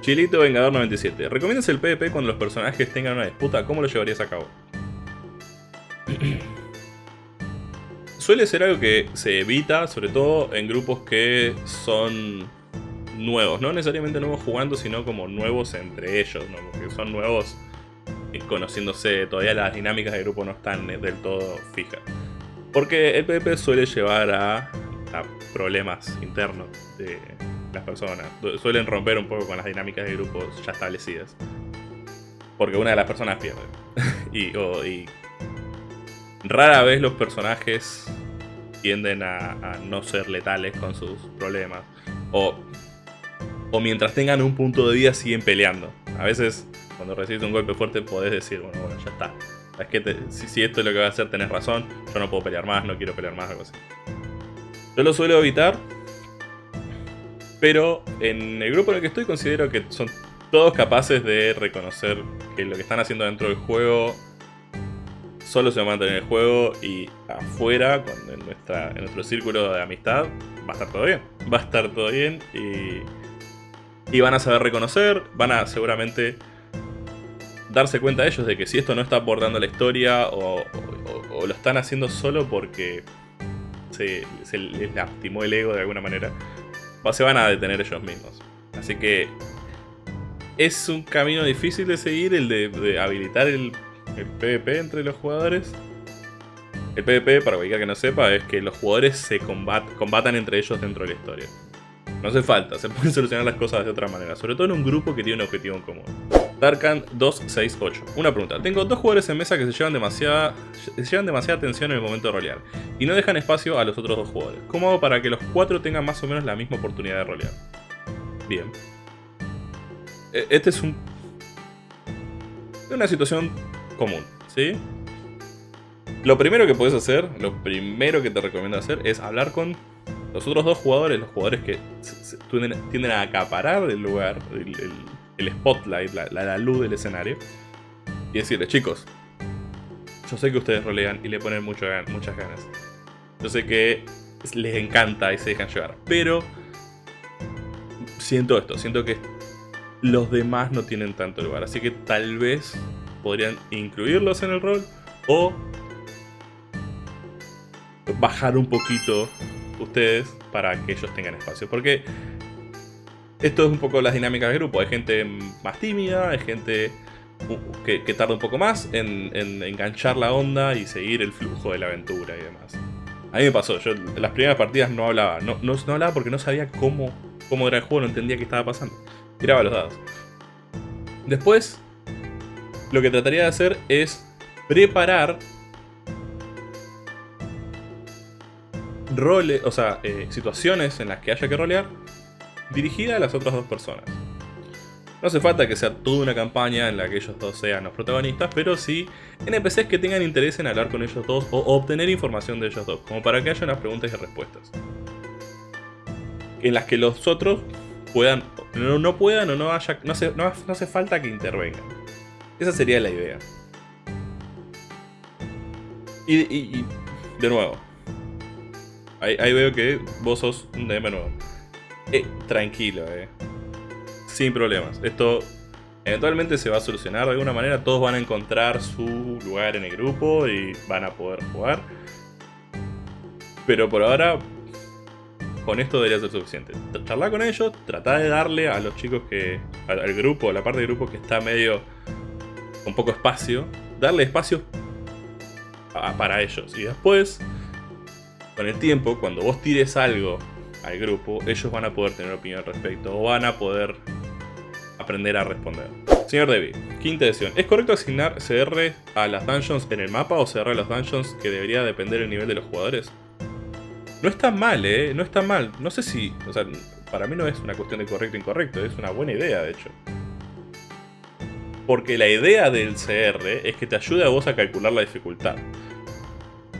Chilito Vengador 97. ¿Recomiendas el PvP cuando los personajes tengan una disputa? ¿Cómo lo llevarías a cabo? Suele ser algo que se evita, sobre todo en grupos que son nuevos. No necesariamente nuevos jugando, sino como nuevos entre ellos, ¿no? Porque son nuevos conociéndose. Todavía las dinámicas de grupo no están del todo fijas. Porque el PvP suele llevar a, a problemas internos de las personas. Suelen romper un poco con las dinámicas de grupos ya establecidas. Porque una de las personas pierde. y, rara vez los personajes tienden a, no ser letales con sus problemas. O, o mientras tengan un punto de vida siguen peleando. A veces cuando recibes un golpe fuerte podés decir, bueno, bueno, ya está. Es que si, esto es lo que va a hacer tenés razón, yo no puedo pelear más, no quiero pelear más, algo así. Yo lo suelo evitar pero en el grupo en el que estoy considero que son todos capaces de reconocer que lo que están haciendo dentro del juego solo se va a mantener en el juego y afuera, en, nuestro círculo de amistad, va a estar todo bien. Va a estar todo bien y, y van a saber reconocer, van a seguramente darse cuenta ellos de que si esto no está abordando la historia o, lo están haciendo solo porque se, se les lastimó el ego de alguna manera, se van a detener ellos mismos. Así que es un camino difícil de seguir el de, habilitar el, PvP entre los jugadores. El PvP, para cualquiera que no sepa, es que los jugadores se combatan entre ellos dentro de la historia. No hace falta, se pueden solucionar las cosas de otra manera, sobre todo en un grupo que tiene un objetivo en común. Darkan 268. Una pregunta. Tengo dos jugadores en mesa que se llevan demasiada, se llevan demasiada atención en el momento de rolear y no dejan espacio a los otros dos jugadores. ¿Cómo hago para que los cuatro tengan más o menos la misma oportunidad de rolear? Bien. E, este es un... Una situación común, ¿sí? Lo primero que puedes hacer, lo primero que te recomiendo hacer es hablar con los otros dos jugadores, los jugadores que tienden a acaparar el lugar, spotlight, la, luz del escenario, y decirles, chicos, yo sé que ustedes rolean y le ponen mucho, muchas ganas. Yo sé que les encanta y se dejan llevar, pero siento esto, siento que los demás no tienen tanto lugar, así que tal vez podrían incluirlos en el rol o bajar un poquito ustedes para que ellos tengan espacio. Porque esto es un poco las dinámicas de grupo. Hay gente más tímida, hay gente que, tarda un poco más en, enganchar la onda y seguir el flujo de la aventura y demás. A mí me pasó, yo en las primeras partidas no hablaba. No, no, hablaba porque no sabía cómo, cómo era el juego, no entendía qué estaba pasando. Tiraba los dados. Después, lo que trataría de hacer es preparar roles, o sea, eh, situaciones en las que haya que rolear dirigida a las otras dos personas. No hace falta que sea toda una campaña en la que ellos dos sean los protagonistas, pero sí NPCs que tengan interés en hablar con ellos dos o obtener información de ellos dos, como para que haya unas preguntas y respuestas. En las que los otros puedan, no, puedan o no haya, no hace, no hace falta que intervengan. Esa sería la idea. y de nuevo, Ahí, veo que vos sos un DM nuevo. Eh, tranquilo, eh. Sin problemas. Esto eventualmente se va a solucionar de alguna manera. Todos van a encontrar su lugar en el grupo y van a poder jugar. Pero por ahora, con esto debería ser suficiente. Charlar con ellos, tratar de darle a los chicos que... al, grupo, a la parte del grupo que está medio... con poco espacio, darle espacio para ellos. Y después con el tiempo, cuando vos tires algo al grupo, ellos van a poder tener opinión al respecto o van a poder aprender a responder. Señor Debbie, quinta edición. ¿Es correcto asignar CR a las dungeons en el mapa o CR a los dungeons que debería depender del nivel de los jugadores? No está mal, eh, no está mal. No sé si, o sea, para mí no es una cuestión de correcto o incorrecto, es una buena idea de hecho. Porque la idea del CR es que te ayude a vos a calcular la dificultad.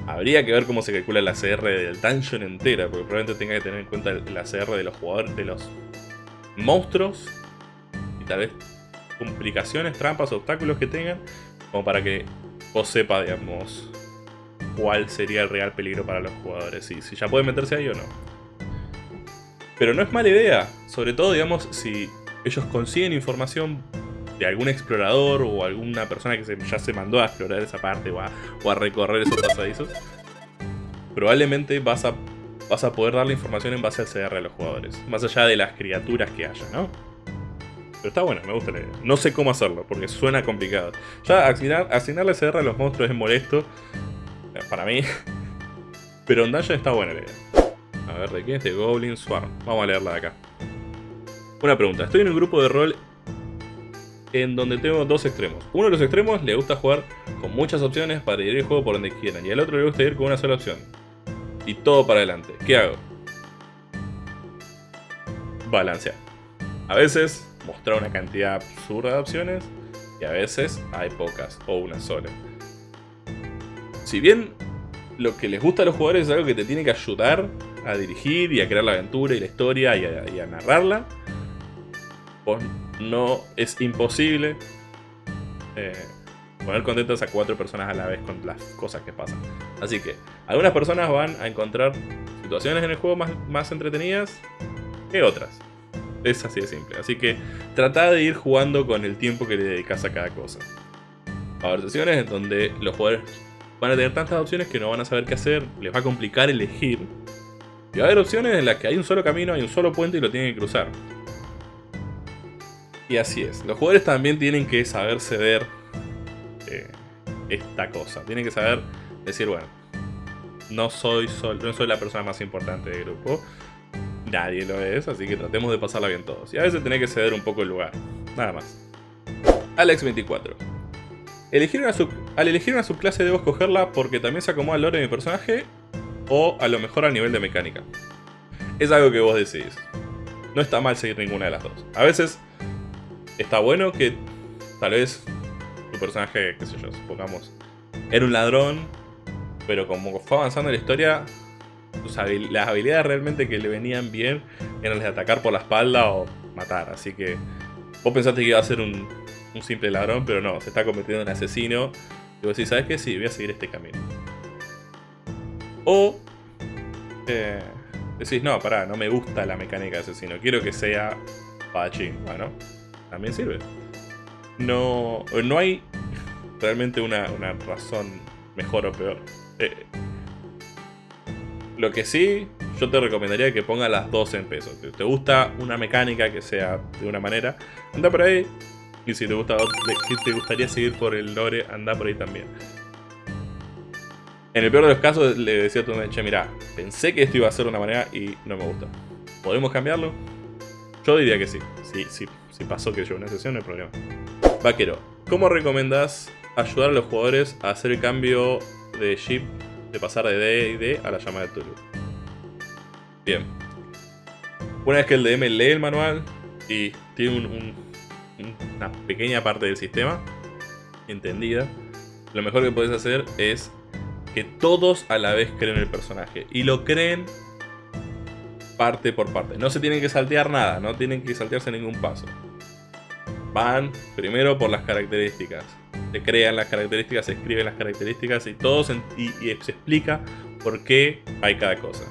Habría que ver cómo se calcula la CR del dungeon entera, porque probablemente tenga que tener en cuenta la CR de los jugadores, de los monstruos, y tal vez complicaciones, trampas, obstáculos que tengan, como para que vos sepa, digamos, cuál sería el real peligro para los jugadores, y si ya pueden meterse ahí o no. Pero no es mala idea, sobre todo, digamos, si ellos consiguen información de algún explorador o alguna persona que ya se mandó a explorar esa parte o a, recorrer esos pasadizos, probablemente vas a, vas a poder darle información en base al CR a los jugadores, más allá de las criaturas que haya, ¿no? Pero está bueno, me gusta la idea. No sé cómo hacerlo, porque suena complicado. Ya asignar, asignarle CR a los monstruos es molesto, eh, para mí. Pero en Dungeon está buena la idea. A ver, ¿de quién es? De Goblin Swarm. Vamos a leerla de acá. Una pregunta. Estoy en un grupo de rol en donde tengo dos extremos. Uno de los extremos le gusta jugar con muchas opciones para ir el juego por donde quieran. Y al otro le gusta ir con una sola opción. Y todo para adelante. ¿Qué hago? Balancear. A veces mostrar una cantidad absurda de opciones. Y a veces hay pocas o una sola. Si bien lo que les gusta a los jugadores es algo que te tiene que ayudar a dirigir y a crear la aventura y la historia y a, narrarla, pues no es imposible eh, poner contentas a cuatro personas a la vez con las cosas que pasan. Así que algunas personas van a encontrar situaciones en el juego más, más entretenidas que otras. Es así de simple. Así que trata de ir jugando con el tiempo que le dedicas a cada cosa. Va a haber sesiones en donde los jugadores van a tener tantas opciones que no van a saber qué hacer, les va a complicar elegir. Y va a haber opciones en las que hay un solo camino, hay un solo puente y lo tienen que cruzar. Y así es. Los jugadores también tienen que saber ceder eh, esta cosa. Tienen que saber decir, bueno, no soy, no soy la persona más importante del grupo. Nadie lo es, así que tratemos de pasarla bien todos. Y a veces tenés que ceder un poco el lugar. Nada más. Alex24. Elegir una al elegir una subclase debo escogerla porque también se acomoda al lore de mi personaje o a lo mejor al nivel de mecánica. Es algo que vos decidís. No está mal seguir ninguna de las dos. A veces está bueno que tal vez tu personaje, qué sé yo, supongamos, era un ladrón, pero como fue avanzando en la historia, las habilidades realmente que le venían bien eran las de atacar por la espalda o matar. Así que vos pensaste que iba a ser un, simple ladrón, pero no, se está convirtiendo en asesino. Y vos decís, ¿sabes qué? Sí, voy a seguir este camino. O eh, decís, no, pará, no me gusta la mecánica de asesino, quiero que sea padachín. Bueno, también sirve. No, no hay realmente una, razón mejor o peor. Eh, lo que sí, yo te recomendaría que pongas las dos en peso. Si te gusta una mecánica que sea de una manera, anda por ahí. Y si te, gusta, te gustaría seguir por el lore, anda por ahí también. En el peor de los casos le decía a tu che, mira, pensé que esto iba a ser de una manera y no me gusta. ¿Podemos cambiarlo? Yo diría que sí. Sí, sí, si pasó que yo una sesión, no hay problema. Vaquero, ¿cómo recomendás ayudar a los jugadores a hacer el cambio de ship de pasar de D y D a la llamada de Tulu. Bien. Una vez que el DM lee el manual y tiene una pequeña parte del sistema entendida, lo mejor que puedes hacer es que todos a la vez creen el personaje. Y lo creen parte por parte. No se tienen que saltear nada, no tienen que saltearse ningún paso. Van primero por las características se crean las características, se escriben las características y todo se, y, se explica por qué hay cada cosa.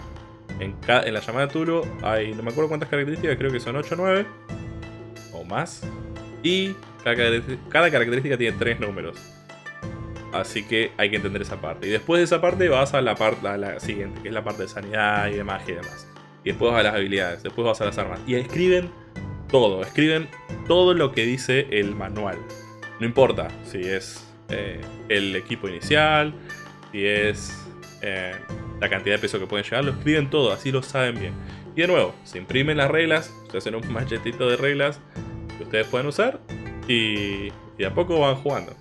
En, la llamada Turo hay, no me acuerdo cuántas características, creo que son 8 o 9 o más. Y cada, cada característica tiene 3 números. Así que hay que entender esa parte. Y después de esa parte vas a la parte a la siguiente, que es la parte de sanidad y de magia y demás. Y después vas a las habilidades, después vas a las armas. Y escriben todo, escriben todo lo que dice el manual. No importa si es eh, el equipo inicial, si es eh, la cantidad de peso que pueden llegar, lo escriben todo, así lo saben bien. Y de nuevo, se imprimen las reglas, se hacen un machetito de reglas que ustedes pueden usar y, y a poco van jugando.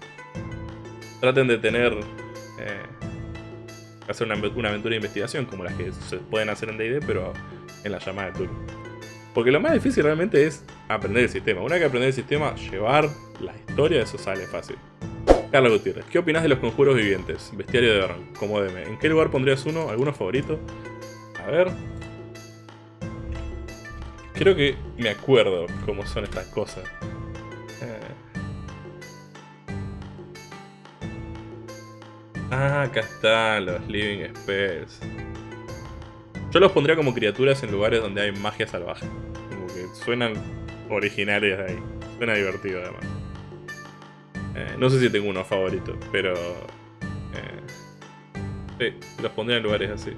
Traten de tener... Eh, hacer una, aventura de investigación como las que se pueden hacer en D&D, pero en la llamada de turno. Porque lo más difícil realmente es aprender el sistema. Una vez que aprender el sistema, llevar la historia, eso sale fácil. Carlos Gutiérrez, ¿qué opinas de los conjuros vivientes? Bestiario de Aaron, como DM. ¿En qué lugar pondrías uno? ¿Alguno favorito? A ver. Creo que me acuerdo cómo son estas cosas. Eh. Ah, acá están los Living Spells. Yo los pondría como criaturas en lugares donde hay magia salvaje. Suenan originales ahí. Suena divertido además. Eh, no sé si tengo uno favorito, pero... Eh, sí, los pondría en lugares así.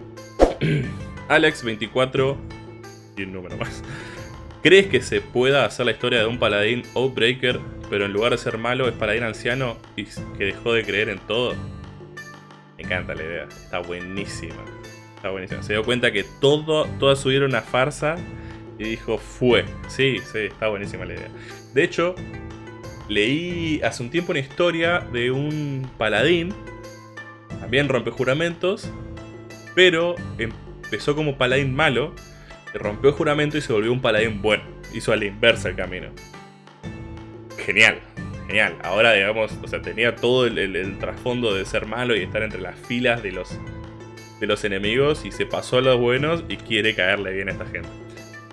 Alex24 y un número más. ¿Crees que se pueda hacer la historia de un paladín Outbreaker, pero en lugar de ser malo es paladín anciano y que dejó de creer en todo? Me encanta la idea, está buenísima. Está buenísima. Se dio cuenta que todo, toda su vida era una farsa y dijo, fue. Sí, sí, está buenísima la idea. De hecho, leí hace un tiempo una historia de un paladín, también rompe juramentos, pero empezó como paladín malo rompió el juramento y se volvió un paladín bueno. Hizo a la inversa el camino. Genial, genial. Ahora, digamos, o sea, tenía todo el, trasfondo de ser malo y estar entre las filas de los, de los enemigos y se pasó a los buenos y quiere caerle bien a esta gente.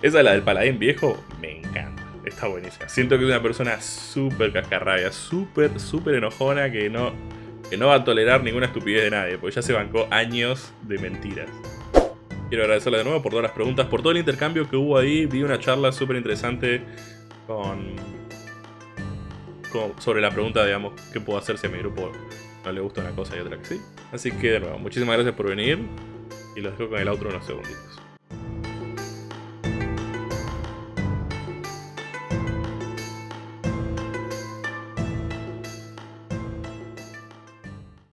Esa, la del paladín viejo, me encanta. Está buenísima. Siento que es una persona súper cascarrabia, súper, súper enojona que no, que no va a tolerar ninguna estupidez de nadie, porque ya se bancó años de mentiras. Quiero agradecerle de nuevo por todas las preguntas, por todo el intercambio que hubo ahí. Vi una charla súper interesante con, sobre la pregunta, digamos, qué puedo hacer si a mi grupo no le gusta una cosa y otra que sí. Así que de nuevo, muchísimas gracias por venir y los dejo con el outro unos segunditos.